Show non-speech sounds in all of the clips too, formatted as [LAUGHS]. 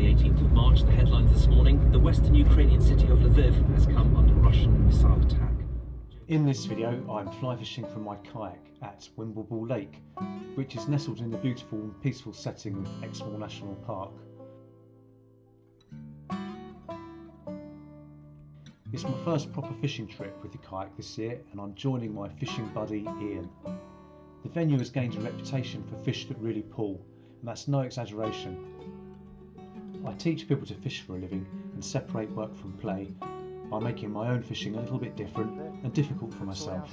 the 18th of March, the headlines this morning, the western Ukrainian city of Lviv has come under Russian missile attack. In this video, I'm fly fishing from my kayak at Wimbleball Lake, which is nestled in the beautiful and peaceful setting of Exmoor National Park. It's my first proper fishing trip with the kayak this year and I'm joining my fishing buddy Ian. The venue has gained a reputation for fish that really pull, and that's no exaggeration. I teach people to fish for a living and separate work from play by making my own fishing a little bit different and difficult for myself.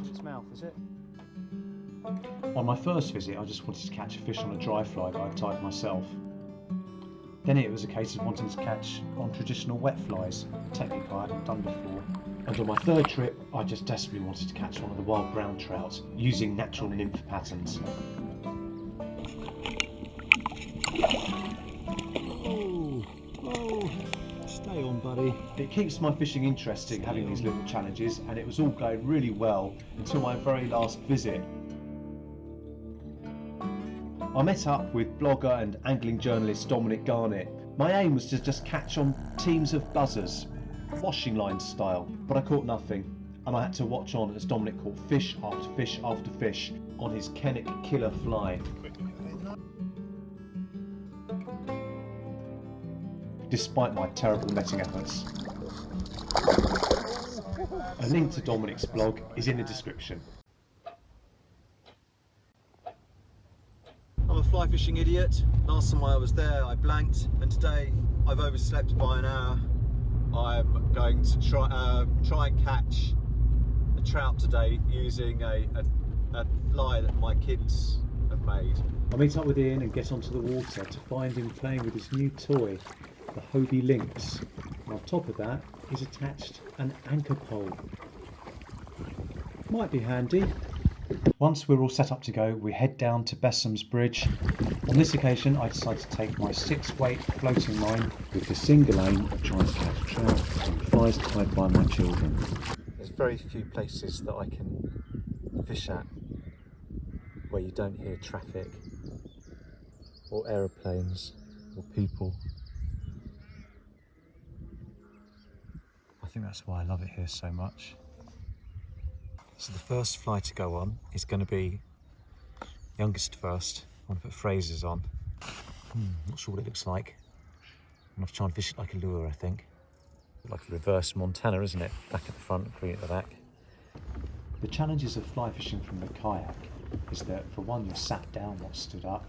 On my first visit I just wanted to catch a fish on a dry fly that I'd tied myself. Then it was a case of wanting to catch on traditional wet flies, a technique I hadn't done before. And on my third trip, I just desperately wanted to catch one of the wild brown trout using natural nymph patterns. It keeps my fishing interesting having these little challenges, and it was all going really well until my very last visit. I met up with blogger and angling journalist Dominic Garnett. My aim was to just catch on teams of buzzers, washing line style, but I caught nothing, and I had to watch on as Dominic caught fish after fish after fish on his Kennick killer fly. Despite my terrible netting efforts. A link to Dominic's blog is in the description. I'm a fly fishing idiot. Last time I was there, I blanked, and today I've overslept by an hour. I'm going to try uh, try and catch a trout today using a, a, a fly that my kids have made. I meet up with Ian and get onto the water to find him playing with his new toy, the Hobie Lynx. And on top of that is attached an anchor pole. Might be handy. Once we're all set up to go, we head down to Bessom's Bridge. On this occasion, I decided to take my six-weight floating line with the single aim of trying to catch trout and flies tied by my children. There's very few places that I can fish at where you don't hear traffic or aeroplanes or people. Think that's why I love it here so much. So the first fly to go on is going to be youngest first. I want to put Fraser's on. Hmm, not sure what it looks like. I'm going to try and fish it like a lure, I think. Like a reverse Montana, isn't it? Back at the front, green at the back. The challenges of fly fishing from the kayak is that for one you're sat down not stood up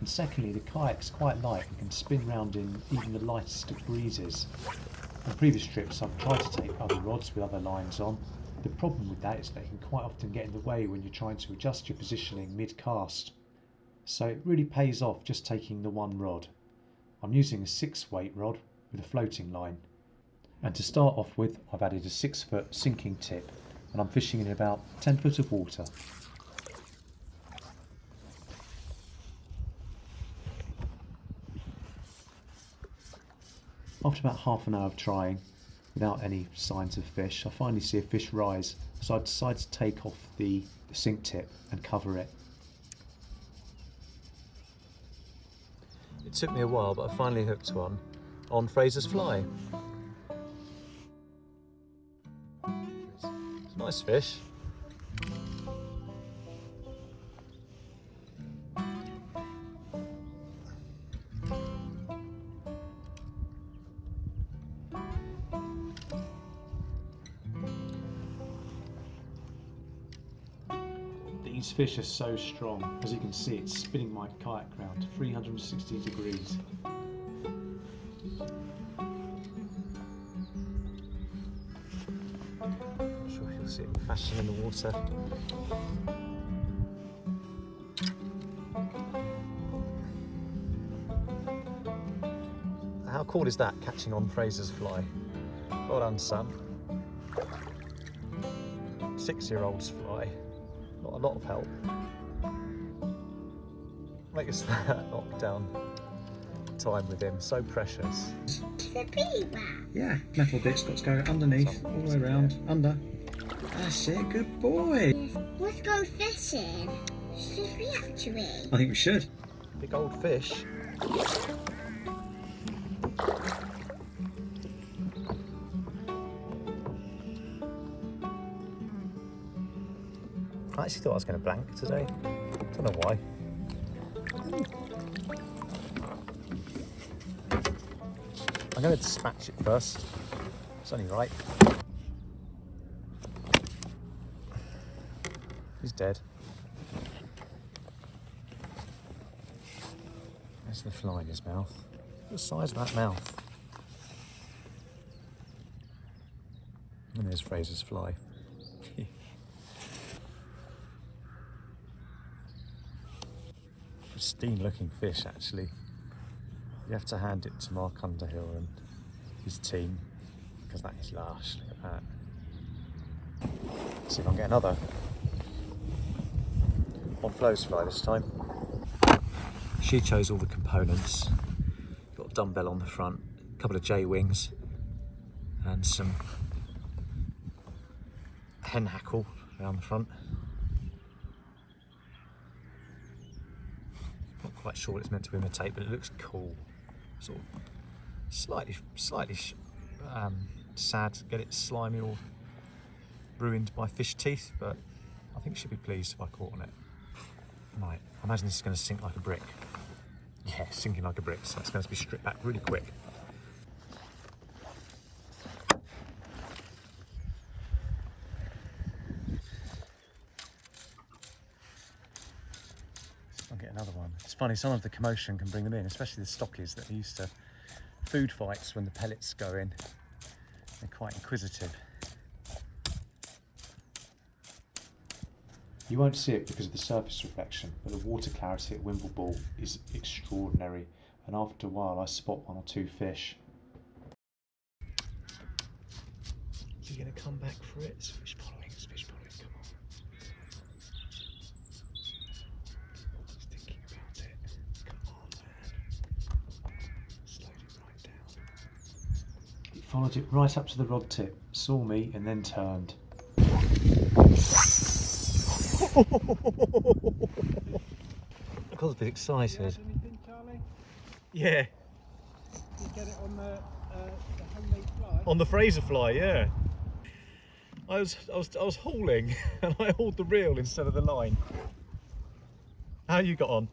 and secondly the kayak's quite light and can spin round in even the lightest of breezes. On previous trips I've tried to take other rods with other lines on. The problem with that is they can quite often get in the way when you're trying to adjust your positioning mid-cast. So it really pays off just taking the one rod. I'm using a 6 weight rod with a floating line. And to start off with I've added a 6 foot sinking tip and I'm fishing in about 10 foot of water. After about half an hour of trying, without any signs of fish, I finally see a fish rise, so I decide to take off the, the sink tip and cover it. It took me a while, but I finally hooked one on Fraser's fly. It's a nice fish. Fish are so strong, as you can see it's spinning my kayak round 360 degrees. I'm sure you'll see it flashing in the water. How cool is that, catching on Fraser's fly? Well done, son. Six-year-old's fly. Not a lot of help. Makes [LAUGHS] that knockdown time with him so precious. The beaver. Yeah, metal bits got to go underneath, all the way around, under. That's it, good boy. Let's go fishing. Should we actually? I think we should. Big old fish. Actually thought I was going to blank today. Don't know why. I'm going to dispatch it first. It's only right. He's dead. There's the fly in his mouth. The size of that mouth. And there's Fraser's fly. Pristine looking fish actually. You have to hand it to Mark Underhill and his team because that is lush. Look at that. See if I can get another. On Flo's fly this time. She chose all the components. Got a dumbbell on the front, a couple of J wings, and some hen hackle around the front. Quite sure what it's meant to imitate, but it looks cool. Sort of slightly, slightly um, sad to get it slimy or ruined by fish teeth, but I think she'll be pleased if I caught on it. Right, I imagine this is going to sink like a brick. Yeah, sinking like a brick, so it's going to be stripped back really quick. I'll get another one. It's funny, some of the commotion can bring them in, especially the stockies that are used to food fights when the pellets go in. They're quite inquisitive. You won't see it because of the surface reflection, but the water clarity at Wimbleball is extraordinary, and after a while I spot one or two fish. Is he going to come back for it? It's fish following, it's fish following, come on. He's thinking about it. Come on, man. Slowed it right down. It followed it right up to the rod tip, saw me, and then turned. I got a bit excited. anything, Charlie? Yeah, Did you get it on the, uh, the homemade fly? on the Fraser fly, yeah. I was, I was, I was hauling, [LAUGHS] and I hauled the reel instead of the line. How you got on?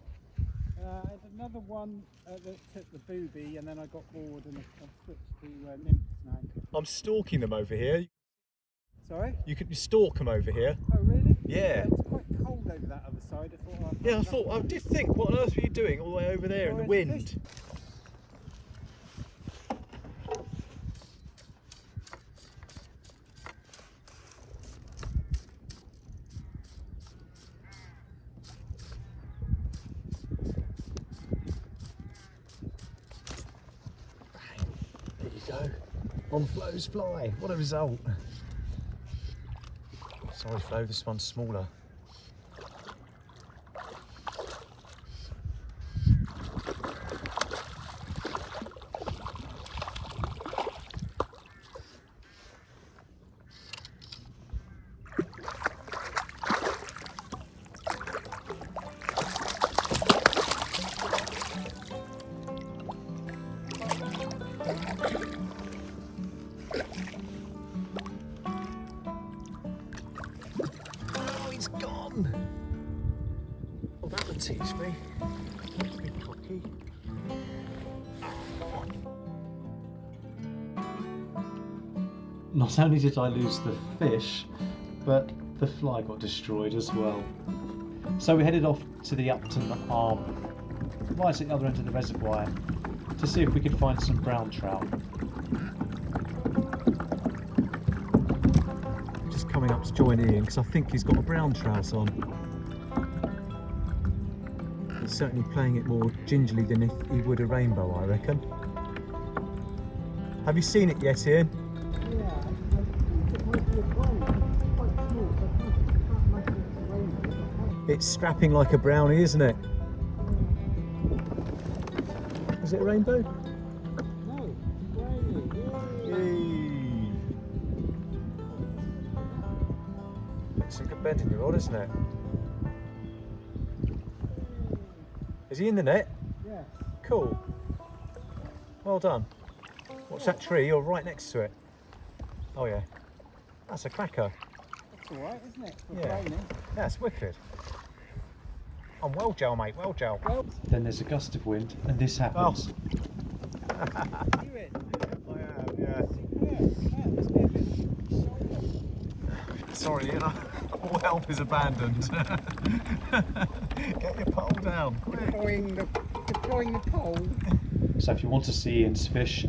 Uh, I had another one uh, that took the booby, and then I got bored and I've switched to uh, nymphs now. I'm stalking them over here. Sorry? You can stalk them over here. Oh, really? Yeah. It was quite cold over that other side. I thought. I'd Yeah, I thought, I did think, what on earth were you doing all the way over there in the Oh, wind? There On Flo's fly. What a result. Sorry, Flo, this one's smaller. He's. Well, that would teach me. Not only did I lose the fish, but the fly got destroyed as well. So we headed off to the Upton Arm, right at the other end of the reservoir, to see if we could find some brown trout. Coming up to join Ian because I think he's got a brown trout on. He's certainly playing it more gingerly than if he would a rainbow, I reckon. Have you seen it yet, Ian? It's strapping like a brownie, isn't it? Is it a rainbow? It's bend in your rod, isn't it? Is he in the net? Yes. Cool. Well done. Watch that tree, you're right next to it. Oh yeah. That's a cracker. That's alright, isn't it? For Yeah. raining. That's wicked. I'm well gel, mate, well gel. Well, Then there's a gust of wind, and this happens. do oh. it. [LAUGHS] I am, yeah. Superb. Must be a bit. Sorry, you know, all help is abandoned. [LAUGHS] Get your pole down, quick. Deploying the, deploying the pole. So if you want to see Ian's fish,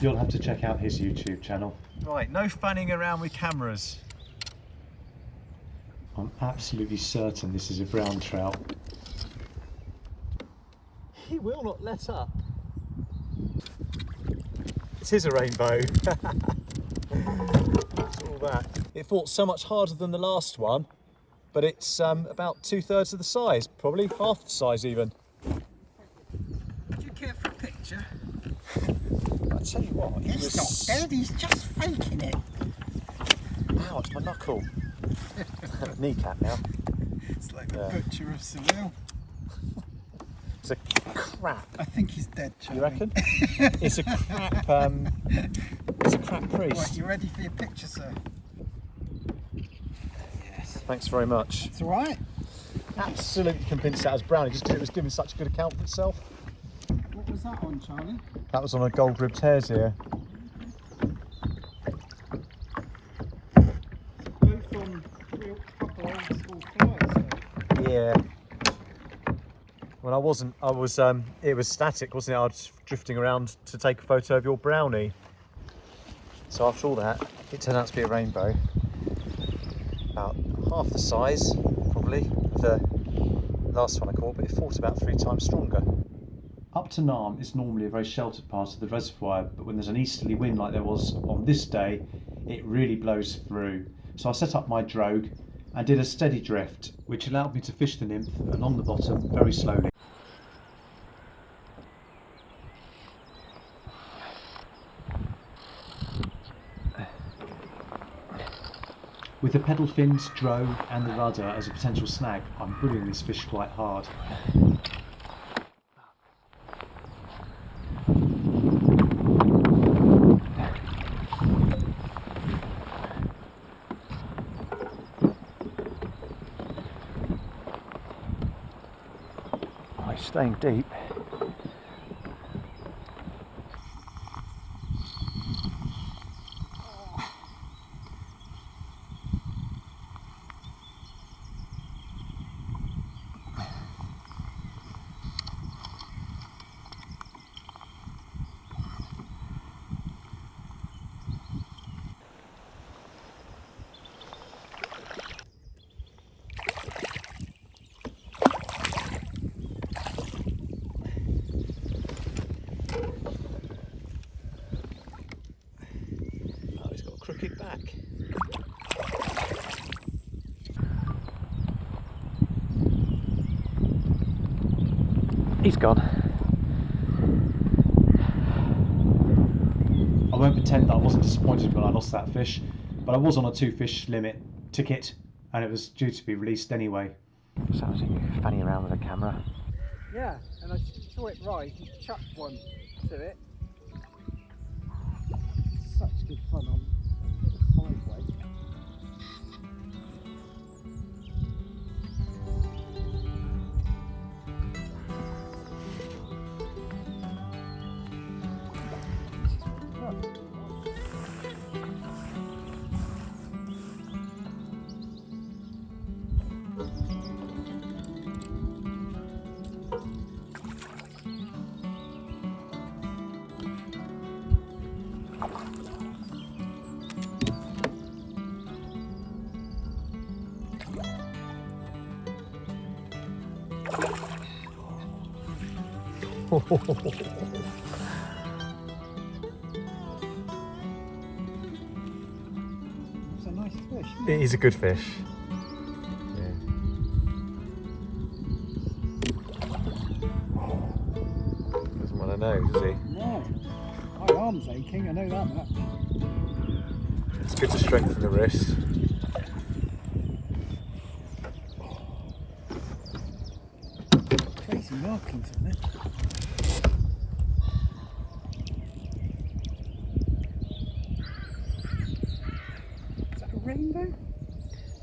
you'll have to check out his YouTube channel. Right, no fanning around with cameras. I'm absolutely certain this is a brown trout. He will not let up. It is a rainbow. [LAUGHS] It's all that. It fought so much harder than the last one, but it's um, about two thirds of the size, probably half the size even. Do you care for a picture? [LAUGHS] I tell you what, He's was... not dead, he's just faking it. Ow, it's my knuckle. [LAUGHS] Kneecap now. It's like Yeah. the butcher of Seville. It's a crap. I think he's dead, Charlie. You reckon? it's a crap. Um, it's a crap [LAUGHS] priest. Right, you ready for your picture, sir? Thanks very much. It's alright. Absolutely convinced that was brownie just because it was giving such a good account of itself. What was that on, Charlie? That was on a gold ribbed hare's ear. Both on real proper old school flyers, sir. Yeah. Well, I wasn't, I was. Um, it was static, wasn't it? I was drifting around to take a photo of your brownie. So after all that, it turned out to be a rainbow. Half the size, probably, of the last one I caught, but it fought about three times stronger. Upton Arm is normally a very sheltered part of the reservoir, but when there's an easterly wind like there was on this day, it really blows through. So I set up my drogue and did a steady drift, which allowed me to fish the nymph along the bottom very slowly. With the pedal fins, drogue and the rudder as a potential snag, I'm pulling this fish quite hard. Staying deep. Oh, he's got a crooked back. He's gone. I won't pretend that I wasn't disappointed when I lost that fish, but I was on a two fish limit ticket and it was due to be released anyway. Sounds like you're fanning around with a camera. Yeah, and I saw it rise and chucked one to it. Such good fun on It's a nice fish. it? Is a good fish. Yeah. Doesn't want to know, does he? No. My arm's aching, I know that much. It's good to strengthen the wrist. Crazy markings on it. Is that a rainbow?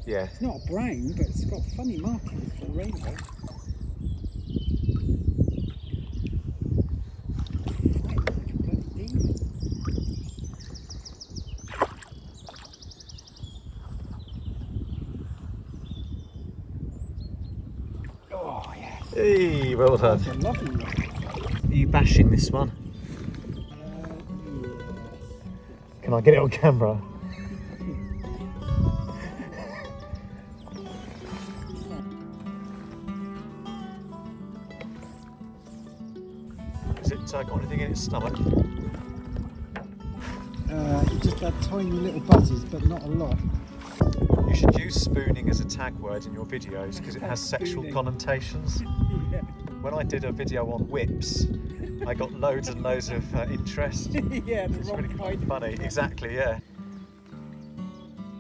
Yeah. It's not a brown, but it's got funny markings for a rainbow. Like a bloody demon. Oh yes, Hey, well done. a lovely one. Are you bashing this one? Uh, Can I get it on camera? Has it uh, got anything in its stomach? Uh, just had tiny little buzzers, but not a lot. You should use spooning as a tag word in your videos because it has sexual connotations. [LAUGHS] yeah. When I did a video on whips, I got loads and loads of uh, interest. [LAUGHS] yeah, the It's wrong really quite kind. funny. Exactly, yeah.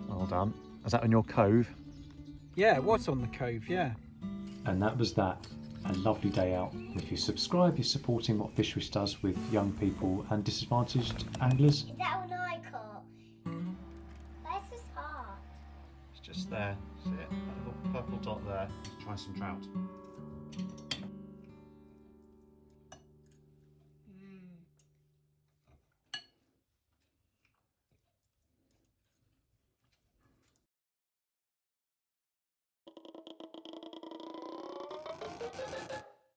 Well done. Is that on your cove? Yeah, it was on the cove, yeah. And that was that. A lovely day out. If you subscribe, you're supporting what Fisheries does with young people and disadvantaged anglers. Is that one I caught? Where's this heart? It's just there. See it? That little purple dot there. Try some trout.